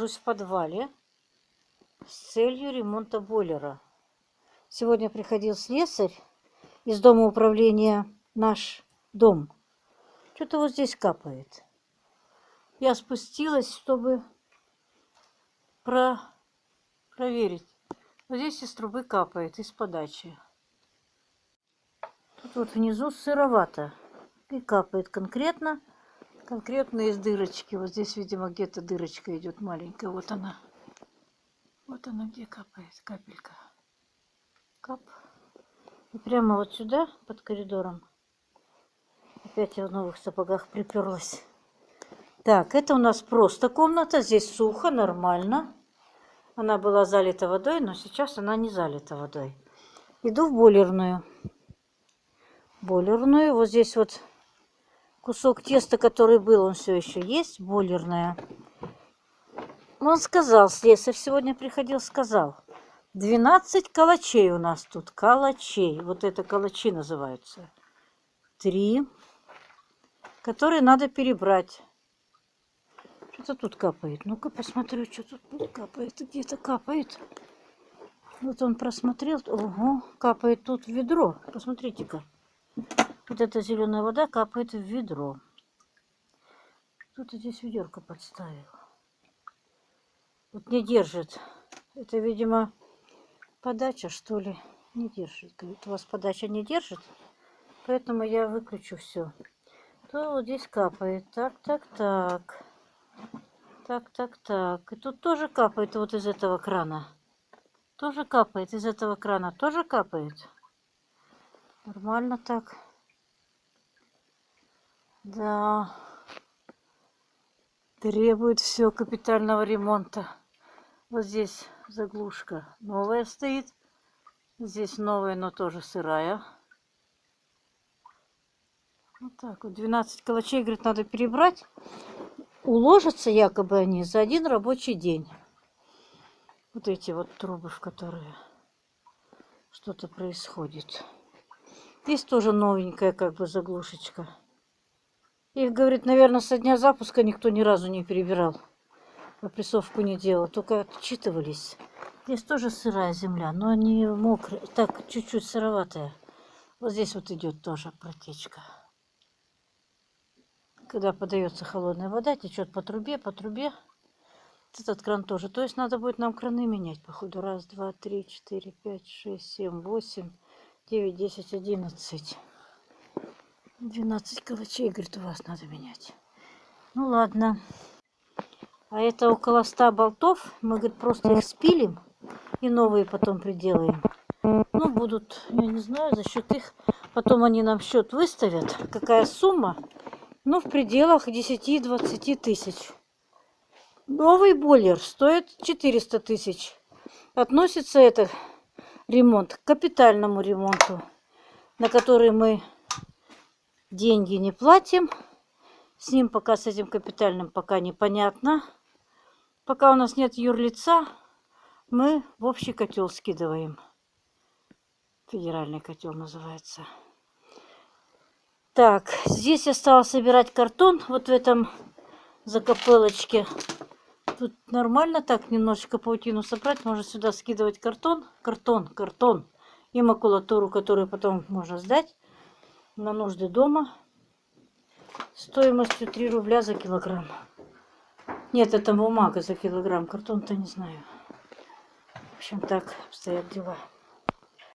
нахожусь в подвале с целью ремонта бойлера. Сегодня приходил слесарь из дома управления «Наш дом». Что-то вот здесь капает. Я спустилась, чтобы про... проверить. Вот здесь из трубы капает, из подачи. Тут вот внизу сыровато. И капает конкретно конкретно из дырочки. Вот здесь, видимо, где-то дырочка идет маленькая. Вот она. Вот она где капает, капелька. Кап. И прямо вот сюда, под коридором. Опять я в новых сапогах приперлась. Так, это у нас просто комната. Здесь сухо, нормально. Она была залита водой, но сейчас она не залита водой. Иду в бойлерную. Бойлерную. Вот здесь вот кусок теста, который был, он все еще есть, бойлерная. Он сказал, слесарь сегодня приходил, сказал, 12 калачей у нас тут, калачей, вот это калачи называются. Три, которые надо перебрать. Что-то тут капает. Ну-ка посмотрю, что тут капает. Где-то капает. Вот он просмотрел. Ого, капает тут ведро. Посмотрите-ка. Вот эта зеленая вода капает в ведро. Кто-то здесь ведерко подставил. Вот не держит. Это, видимо, подача, что ли. Не держит. Говорит, у вас подача не держит. Поэтому я выключу все. То вот здесь капает. Так, так, так. Так, так, так. И тут тоже капает вот из этого крана. Тоже капает из этого крана. Тоже капает. Нормально так. Да. Требует все капитального ремонта. Вот здесь заглушка новая стоит. Здесь новая, но тоже сырая. Вот так вот. 12 калачей, говорит, надо перебрать. Уложатся якобы они за один рабочий день. Вот эти вот трубы, в которые что-то происходит. Здесь тоже новенькая как бы заглушечка. Их, говорит, наверное, со дня запуска никто ни разу не перебирал. Опрессовку не делал, только отчитывались. Здесь тоже сырая земля, но не мокрая, так, чуть-чуть сыроватая. Вот здесь вот идет тоже протечка. Когда подается холодная вода, течет по трубе, по трубе. Этот кран тоже. То есть надо будет нам краны менять, походу. Раз, два, три, четыре, пять, шесть, семь, восемь, девять, десять, одиннадцать. 12 калачей, говорит, у вас надо менять. Ну ладно. А это около 100 болтов. Мы, говорит, просто их спилим и новые потом приделаем. Ну, будут, я не знаю, за счет их. Потом они нам счет выставят. Какая сумма? Ну, в пределах 10-20 тысяч. Новый бойлер стоит 400 тысяч. Относится это ремонт к капитальному ремонту, на который мы деньги не платим. С ним пока, с этим капитальным пока непонятно. Пока у нас нет юрлица, мы в общий котел скидываем. Федеральный котел называется. Так, здесь я стала собирать картон. Вот в этом закопелочке. Тут нормально так немножечко паутину собрать. Можно сюда скидывать картон. Картон, картон. И макулатуру, которую потом можно сдать на нужды дома стоимостью 3 рубля за килограмм. Нет, это бумага за килограмм, картон-то не знаю. В общем, так обстоят дела.